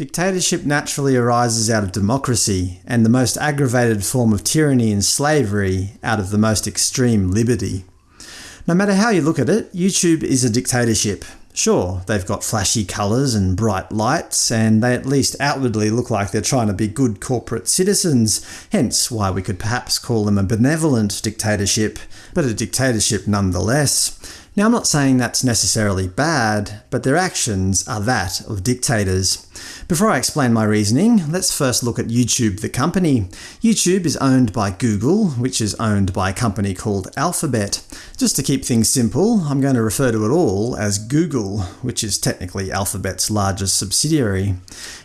Dictatorship naturally arises out of democracy, and the most aggravated form of tyranny and slavery out of the most extreme liberty. No matter how you look at it, YouTube is a dictatorship. Sure, they've got flashy colours and bright lights, and they at least outwardly look like they're trying to be good corporate citizens, hence why we could perhaps call them a benevolent dictatorship, but a dictatorship nonetheless. Now I'm not saying that's necessarily bad, but their actions are that of dictators. Before I explain my reasoning, let's first look at YouTube the company. YouTube is owned by Google, which is owned by a company called Alphabet. Just to keep things simple, I'm going to refer to it all as Google, which is technically Alphabet's largest subsidiary.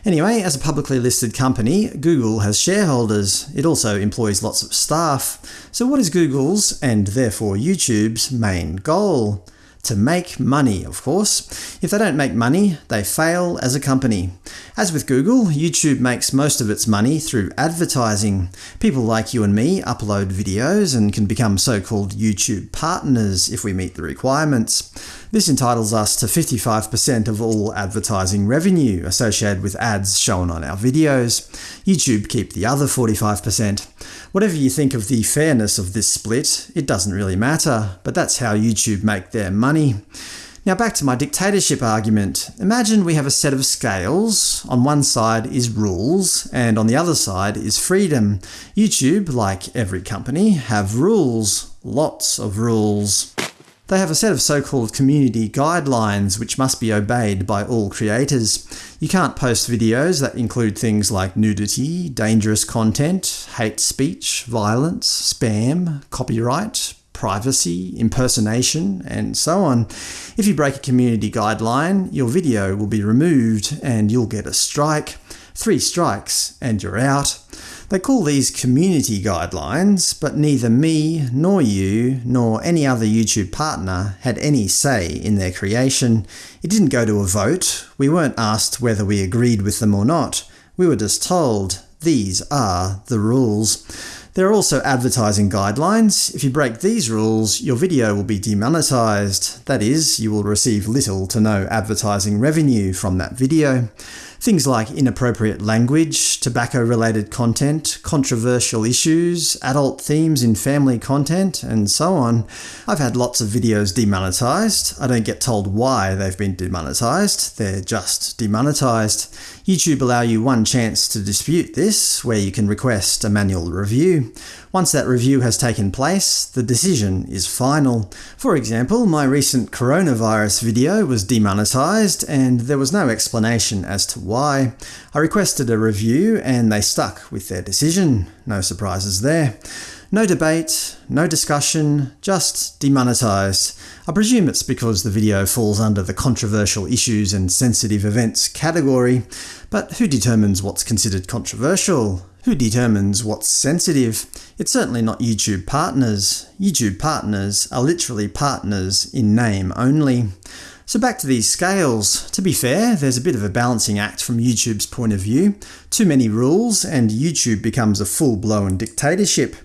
Anyway, as a publicly listed company, Google has shareholders. It also employs lots of staff. So what is Google's, and therefore YouTube's, main goal? To make money, of course. If they don't make money, they fail as a company. As with Google, YouTube makes most of its money through advertising. People like you and me upload videos and can become so-called YouTube partners if we meet the requirements. This entitles us to 55% of all advertising revenue associated with ads shown on our videos. YouTube keep the other 45%. Whatever you think of the fairness of this split, it doesn't really matter, but that's how YouTube make their money. Now back to my dictatorship argument. Imagine we have a set of scales. On one side is rules, and on the other side is freedom. YouTube, like every company, have rules. Lots of rules. They have a set of so-called community guidelines which must be obeyed by all creators. You can't post videos that include things like nudity, dangerous content, hate speech, violence, spam, copyright, privacy, impersonation, and so on. If you break a community guideline, your video will be removed and you'll get a strike. Three strikes and you're out. They call these community guidelines, but neither me, nor you, nor any other YouTube partner had any say in their creation. It didn't go to a vote, we weren't asked whether we agreed with them or not. We were just told, these are the rules. There are also advertising guidelines. If you break these rules, your video will be demonetized. That is, you will receive little to no advertising revenue from that video. Things like inappropriate language, tobacco-related content, controversial issues, adult themes in family content, and so on. I've had lots of videos demonetized. I don't get told why they've been demonetized, they're just demonetized. YouTube allow you one chance to dispute this, where you can request a manual review. Once that review has taken place, the decision is final. For example, my recent coronavirus video was demonetized, and there was no explanation as to why. I requested a review, and they stuck with their decision. No surprises there. No debate, no discussion, just demonetized. I presume it's because the video falls under the controversial issues and sensitive events category, but who determines what's considered controversial? Who determines what's sensitive? It's certainly not YouTube partners. YouTube partners are literally partners in name only. So back to these scales. To be fair, there's a bit of a balancing act from YouTube's point of view. Too many rules and YouTube becomes a full-blown dictatorship.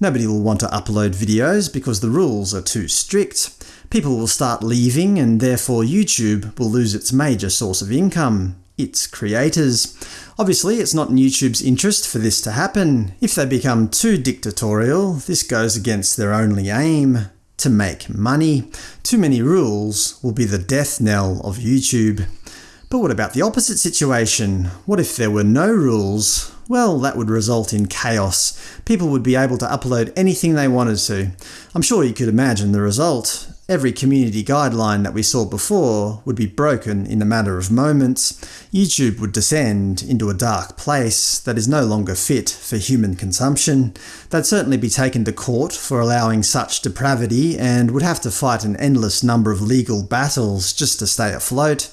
Nobody will want to upload videos because the rules are too strict. People will start leaving and therefore YouTube will lose its major source of income its creators. Obviously, it's not in YouTube's interest for this to happen. If they become too dictatorial, this goes against their only aim – to make money. Too many rules will be the death knell of YouTube. But what about the opposite situation? What if there were no rules? Well, that would result in chaos. People would be able to upload anything they wanted to. I'm sure you could imagine the result. Every community guideline that we saw before would be broken in a matter of moments. YouTube would descend into a dark place that is no longer fit for human consumption. They'd certainly be taken to court for allowing such depravity and would have to fight an endless number of legal battles just to stay afloat.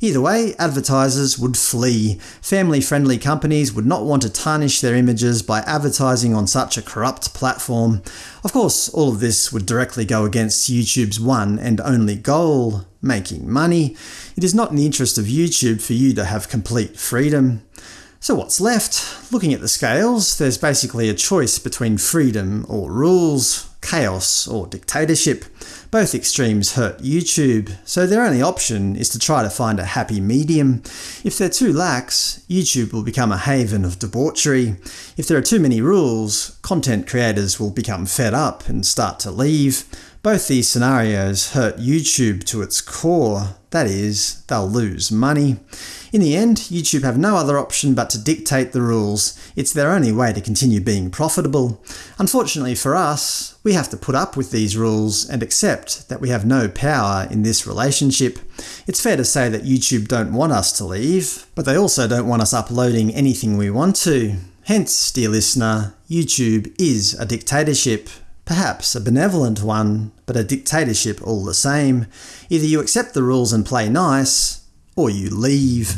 Either way, advertisers would flee. Family-friendly companies would not want to tarnish their images by advertising on such a corrupt platform. Of course, all of this would directly go against YouTube's one and only goal – making money. It is not in the interest of YouTube for you to have complete freedom. So what's left? Looking at the scales, there's basically a choice between freedom or rules. Chaos or dictatorship. Both extremes hurt YouTube, so their only option is to try to find a happy medium. If they're too lax, YouTube will become a haven of debauchery. If there are too many rules, content creators will become fed up and start to leave. Both these scenarios hurt YouTube to its core, that is, they'll lose money. In the end, YouTube have no other option but to dictate the rules. It's their only way to continue being profitable. Unfortunately for us, we have to put up with these rules and accept that we have no power in this relationship. It's fair to say that YouTube don't want us to leave, but they also don't want us uploading anything we want to. Hence, dear listener, YouTube is a dictatorship. Perhaps a benevolent one, but a dictatorship all the same. Either you accept the rules and play nice, or you leave.